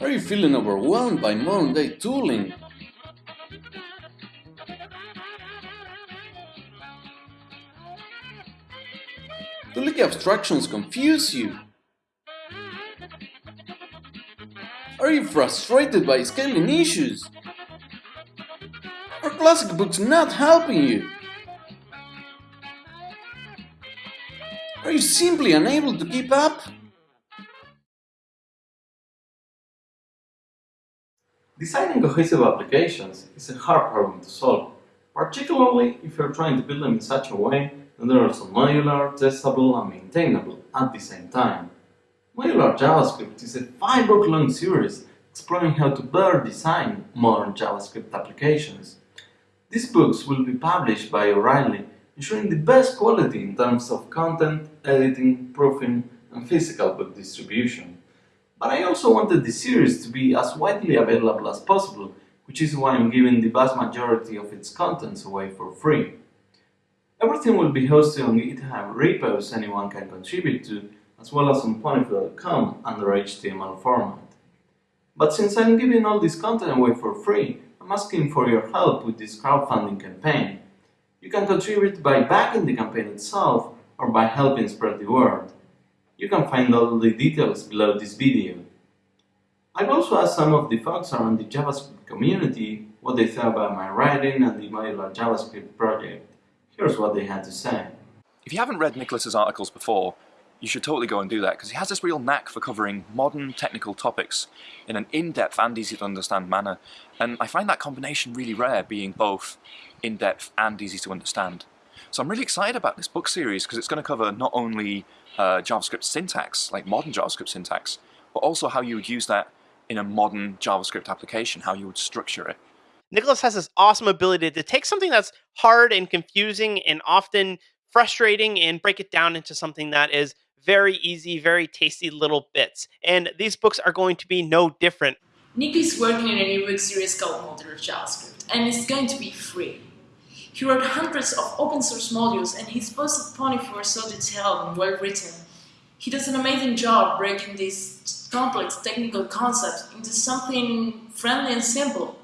Are you feeling overwhelmed by modern day tooling? Do leaky abstractions confuse you? Are you frustrated by scaling issues? Are classic books not helping you? Are you simply unable to keep up? Designing cohesive applications is a hard problem to solve, particularly if you're trying to build them in such a way that they're also modular, testable, and maintainable at the same time. Modular JavaScript is a five-book long series exploring how to better design modern JavaScript applications. These books will be published by O'Reilly, ensuring the best quality in terms of content, editing, proofing, and physical book distribution. But I also wanted the series to be as widely available as possible, which is why I'm giving the vast majority of its contents away for free. Everything will be hosted on GitHub repos anyone can contribute to, as well as on ponyfoo.com under HTML format. But since I'm giving all this content away for free, I'm asking for your help with this crowdfunding campaign. You can contribute by backing the campaign itself or by helping spread the word. You can find all the details below this video. I've also asked some of the folks around the JavaScript community what they thought about my writing and the modular JavaScript project. Here's what they had to say. If you haven't read Nicholas's articles before, you should totally go and do that because he has this real knack for covering modern technical topics in an in-depth and easy to understand manner. And I find that combination really rare, being both in-depth and easy to understand. So I'm really excited about this book series because it's going to cover not only uh, JavaScript syntax, like modern JavaScript syntax, but also how you would use that in a modern JavaScript application, how you would structure it. Nicholas has this awesome ability to take something that's hard and confusing and often frustrating and break it down into something that is very easy, very tasty little bits. And these books are going to be no different. Nick is working on a new book series called Modular JavaScript, and it's going to be free. He wrote hundreds of open source modules and his posts at Ponyfoo are so detailed and well written. He does an amazing job breaking these complex technical concepts into something friendly and simple.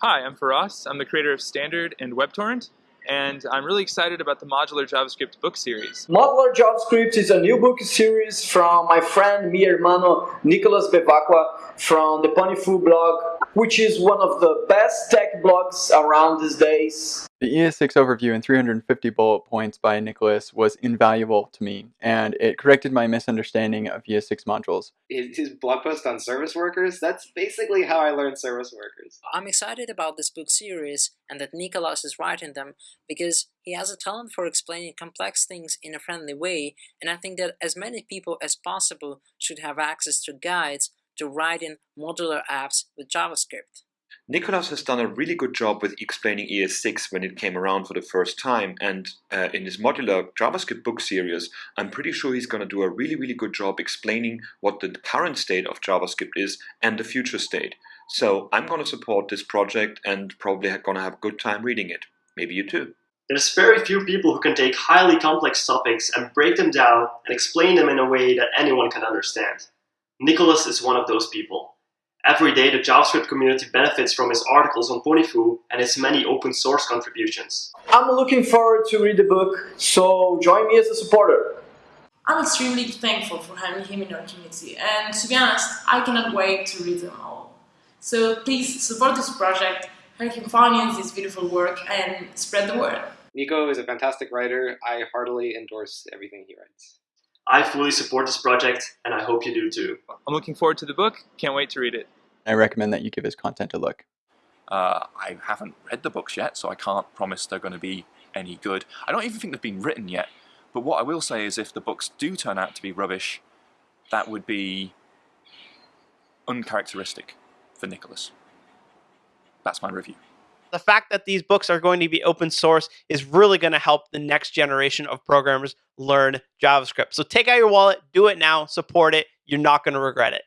Hi, I'm Feross. I'm the creator of Standard and WebTorrent, and I'm really excited about the Modular JavaScript book series. Modular JavaScript is a new book series from my friend, mi hermano, Nicolas Bevacqua from the Ponyfoo blog, which is one of the best tech blogs around these days. The ES6 overview in 350 bullet points by Nicholas was invaluable to me, and it corrected my misunderstanding of ES6 modules. His blog post on service workers, that's basically how I learned service workers. I'm excited about this book series and that Nicholas is writing them because he has a talent for explaining complex things in a friendly way, and I think that as many people as possible should have access to guides to writing modular apps with JavaScript. Nicholas has done a really good job with explaining ES6 when it came around for the first time and uh, in his modular JavaScript book series I'm pretty sure he's going to do a really really good job explaining what the current state of JavaScript is and the future state. So I'm going to support this project and probably going to have a good time reading it. Maybe you too. There's very few people who can take highly complex topics and break them down and explain them in a way that anyone can understand. Nicholas is one of those people. Every day the JavaScript community benefits from his articles on Ponyfoo and his many open source contributions. I'm looking forward to read the book, so join me as a supporter. I'm extremely thankful for having him in our community, and to be honest, I cannot wait to read them all. So please support this project, help him finance this beautiful work, and spread the word. Nico is a fantastic writer. I heartily endorse everything he writes. I fully support this project, and I hope you do too. I'm looking forward to the book. Can't wait to read it. I recommend that you give his content a look. Uh, I haven't read the books yet, so I can't promise they're going to be any good. I don't even think they've been written yet. But what I will say is if the books do turn out to be rubbish, that would be uncharacteristic for Nicholas. That's my review. The fact that these books are going to be open source is really going to help the next generation of programmers learn JavaScript. So take out your wallet, do it now, support it. You're not going to regret it.